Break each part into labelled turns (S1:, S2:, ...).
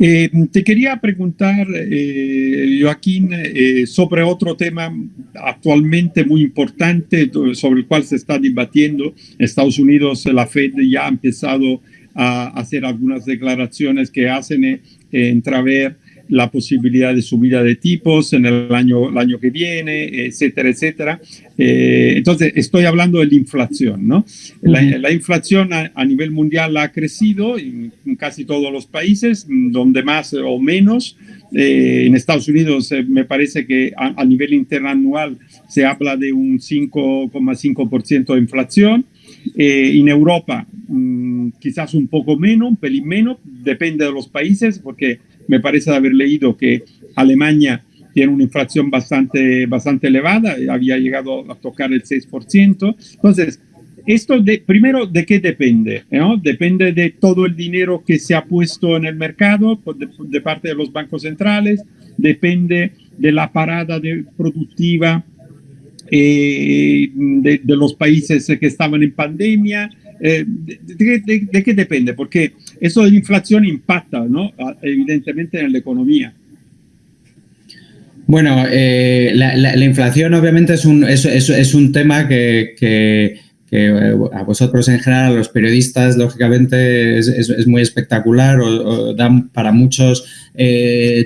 S1: Eh, te quería preguntar, eh, Joaquín, eh, sobre otro tema actualmente muy importante sobre el cual se está debatiendo. En Estados Unidos la Fed ya ha empezado a hacer algunas declaraciones que hacen entrever la posibilidad de subida de tipos en el año, el año que viene, etcétera, etcétera. Eh, entonces, estoy hablando de la inflación, ¿no? La, inflación a, nivel mundial ha crecido en, casi todos los países, donde más o menos. Eh, en Estados Unidos eh, me parece que a, nivel interanual se habla de un 5,5% de inflación. en Europa mm, quizás un poco menos, un pelín menos, depende de los países, porque me parece haber leído que Alemania tiene una inflación bastante, bastante elevada, había llegado a tocar el 6%. Entonces, esto de, primero, ¿de qué depende? ¿no? Depende de todo el dinero que se ha puesto en el mercado de, parte de los bancos centrales, depende de la parada de, productiva eh, de, los países que estaban en pandemia. Eh, de, qué depende? Porque eso de la inflación impacta, ¿no? Evidentemente en la economía.
S2: Bueno, eh, la, inflación obviamente es un, es, es, un tema que, que, eh, a vosotros en general, a los periodistas, lógicamente es, muy espectacular o, dan para muchos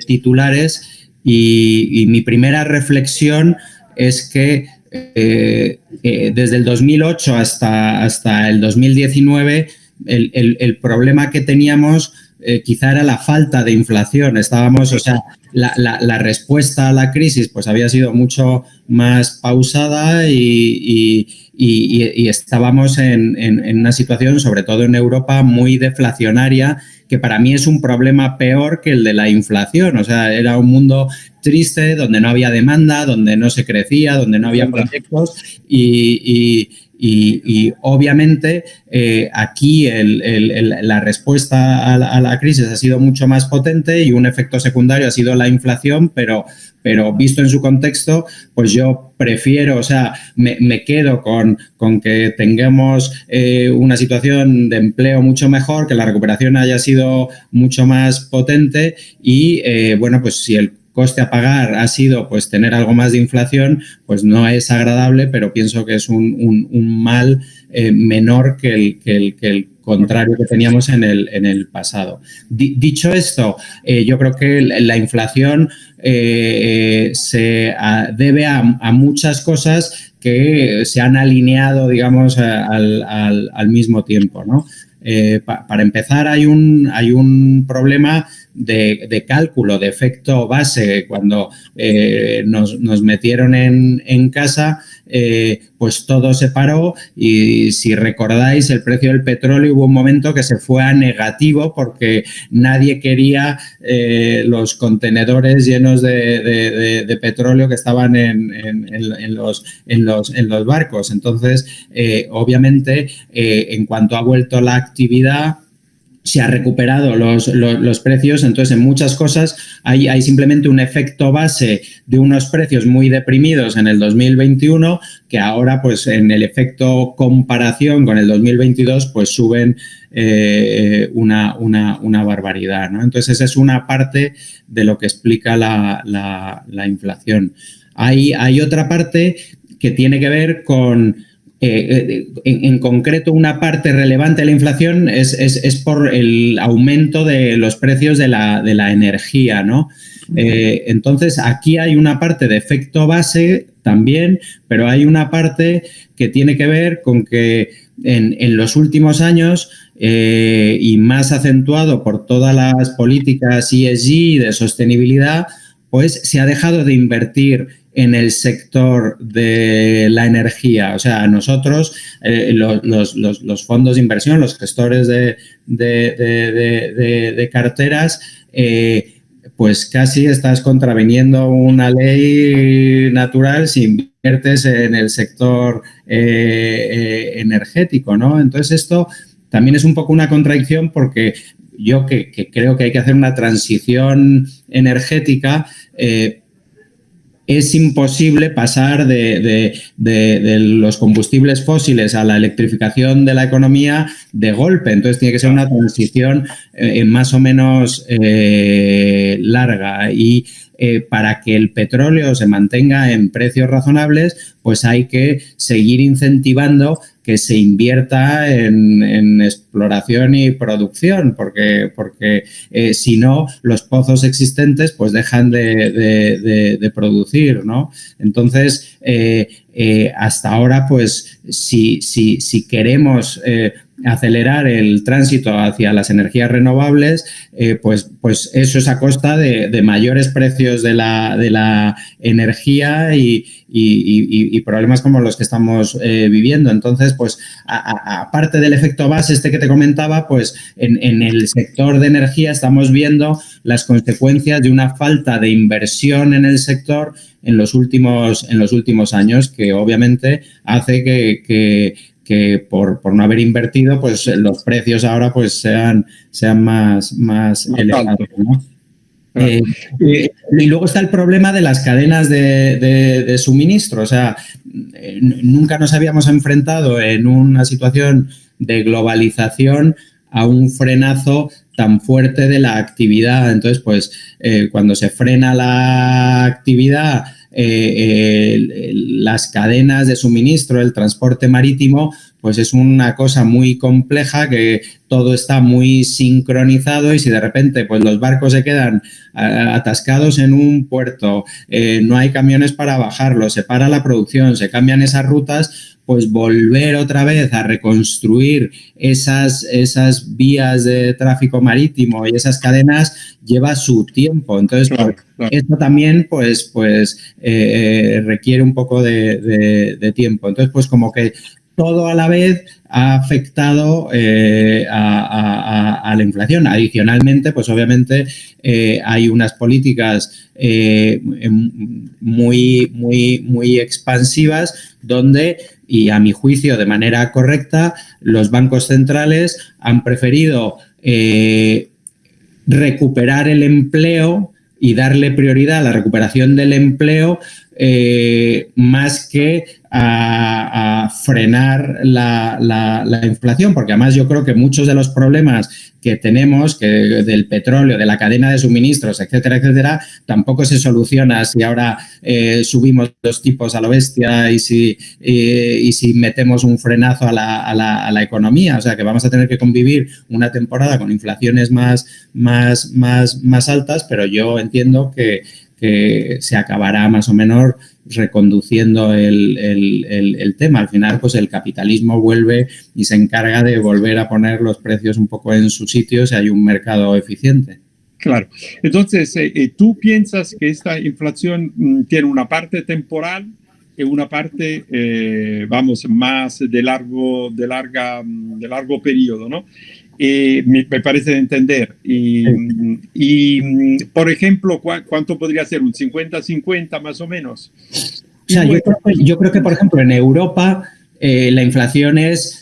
S2: titulares y, mi primera reflexión es que desde el 2008 hasta, hasta el 2019 el, el, problema que teníamos eh, quizá era la falta de inflación. Estábamos, o sea, la, la, respuesta a la crisis pues había sido mucho más pausada y, y, estábamos en, en, una situación, sobre todo en Europa, muy deflacionaria, que para mí es un problema peor que el de la inflación. O sea, era un mundo triste, donde no había demanda, donde no se crecía, donde no había proyectos y, y, obviamente eh, aquí la respuesta a la, crisis ha sido mucho más potente y un efecto secundario ha sido la inflación, pero, pero visto en su contexto, pues yo prefiero, o sea, me, quedo con, con, que tengamos eh, una situación de empleo mucho mejor, que la recuperación haya sido mucho más potente y, eh, bueno, pues si el coste a pagar ha sido pues tener algo más de inflación, pues no es agradable, pero pienso que es un, mal eh, menor que el, que el, contrario que teníamos en el, en el pasado. dicho esto, eh, yo creo que la inflación eh, se debe a, muchas cosas que se han alineado, digamos, al, al, mismo tiempo, ¿no? para empezar, hay un, hay un problema de, cálculo, de efecto base, cuando eh, nos, metieron en, casa, eh, pues todo se paró y si recordáis el precio del petróleo hubo un momento que se fue a negativo porque nadie quería eh, los contenedores llenos de, petróleo que estaban en, los, en, los, en los barcos. Entonces, obviamente, en cuanto ha vuelto la actividad, se ha recuperado los, los, precios, entonces en muchas cosas hay, hay, simplemente un efecto base de unos precios muy deprimidos en el 2021 que ahora pues en el efecto comparación con el 2022 pues suben eh, una, una, una, barbaridad. ¿no? Entonces esa es una parte de lo que explica la, la, la inflación. Hay, hay otra parte que tiene que ver con eh, en, concreto, una parte relevante de la inflación es, es, por el aumento de los precios de la, de la energía, ¿no? Eh, entonces, aquí hay una parte de efecto base también, pero hay una parte que tiene que ver con que en, en los últimos años eh, y más acentuado por todas las políticas ESG de sostenibilidad, pues se ha dejado de invertir en el sector de la energía. O sea, nosotros, eh, los, fondos de inversión, los gestores de, carteras, eh, pues casi estás contraviniendo una ley natural si inviertes en el sector eh, energético, ¿no? Entonces esto también es un poco una contradicción porque yo que, creo que hay que hacer una transición energética, es imposible pasar de, los combustibles fósiles a la electrificación de la economía de golpe. Entonces tiene que ser una transición eh, más o menos eh, larga y eh, para que el petróleo se mantenga en precios razonables, pues hay que seguir incentivando que se invierta en, exploración y producción, porque, porque eh, si no, los pozos existentes pues dejan de, producir, ¿no? Entonces, eh, hasta ahora, pues, si, si, si queremos acelerar el tránsito hacia las energías renovables, eh, pues, pues eso es a costa de, mayores precios de la, de la energía y, problemas como los que estamos eh, viviendo. Entonces, pues aparte del efecto base este que te comentaba, pues en, en, el sector de energía estamos viendo las consecuencias de una falta de inversión en el sector en los últimos, en los últimos años que obviamente hace que por, no haber invertido, pues los precios ahora pues sean, sean más, más, elevados. Eh, eh, y luego está el problema de las cadenas de, suministro. O sea, eh, nunca nos habíamos enfrentado en una situación de globalización a un frenazo tan fuerte de la actividad. Entonces, pues cuando se frena la actividad, eh, las cadenas de suministro, el transporte marítimo, pues es una cosa muy compleja que todo está muy sincronizado y si de repente pues los barcos se quedan atascados en un puerto, eh, no hay camiones para bajarlos, se para la producción, se cambian esas rutas, pues volver otra vez a reconstruir esas, esas vías de tráfico marítimo y esas cadenas lleva su tiempo. Entonces, pues, esto también pues, pues eh, eh, requiere un poco de, tiempo. Entonces, pues como que todo a la vez ha afectado eh, a, la inflación. Adicionalmente, pues obviamente hay unas políticas muy, muy, muy expansivas donde y a mi juicio de manera correcta, los bancos centrales han preferido eh, recuperar el empleo y darle prioridad a la recuperación del empleo eh, más que a, frenar la, inflación, porque además yo creo que muchos de los problemas que tenemos, que del petróleo, de la cadena de suministros, etcétera, etcétera, tampoco se soluciona si ahora eh, subimos los tipos a lo bestia y si, y si metemos un frenazo a la, a la, economía. O sea, que vamos a tener que convivir una temporada con inflaciones más, más, más, más altas, pero yo entiendo que que se acabará más o menos reconduciendo el, tema. Al final, pues el capitalismo vuelve y se encarga de volver a poner los precios un poco en su sitio si hay un mercado eficiente.
S1: Claro. Entonces, eh, eh, ¿tú piensas que esta inflación mm, tiene una parte temporal y una parte, eh, vamos, más de largo, de larga, mm, de largo periodo, ¿no? Me, parece de entender. Y, por ejemplo, ¿cuánto podría ser? ¿Un 50-50 más o menos?
S2: yo, creo que, por ejemplo, en Europa eh, la inflación es eh,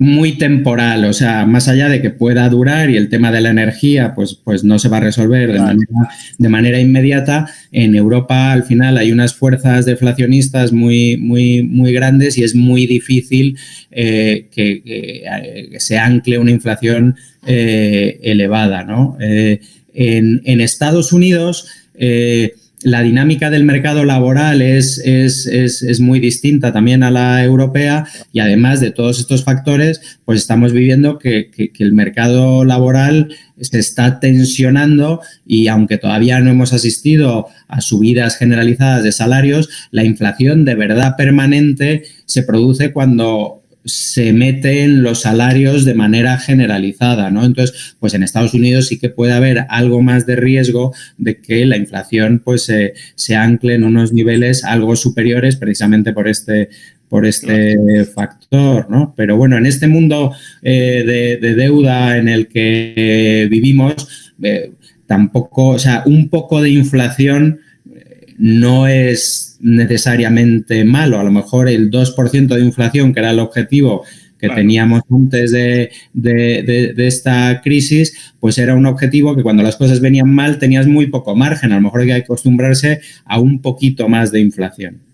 S2: muy temporal, o sea, más allá de que pueda durar y el tema de la energía pues, pues no se va a resolver de, manera, de manera inmediata, en Europa al final hay unas fuerzas deflacionistas muy, muy, muy grandes y es muy difícil eh, que, se ancle una inflación eh, elevada. ¿no? Eh, en, en, Estados Unidos la dinámica del mercado laboral es, es, muy distinta también a la europea y además de todos estos factores, pues estamos viviendo que, el mercado laboral se está tensionando y aunque todavía no hemos asistido a subidas generalizadas de salarios, la inflación de verdad permanente se produce cuando se mete en los salarios de manera generalizada, ¿no? Entonces, pues en Estados Unidos sí que puede haber algo más de riesgo de que la inflación pues se ancle en unos niveles algo superiores precisamente por este por este factor, ¿no? Pero bueno, en este mundo eh, de, deuda en el que vivimos, eh, tampoco, o sea, un poco de inflación no es necesariamente malo. A lo mejor el 2% de inflación, que era el objetivo que teníamos antes de, de, esta crisis, pues era un objetivo que cuando las cosas venían mal tenías muy poco margen. A lo mejor hay que acostumbrarse a un poquito más de inflación.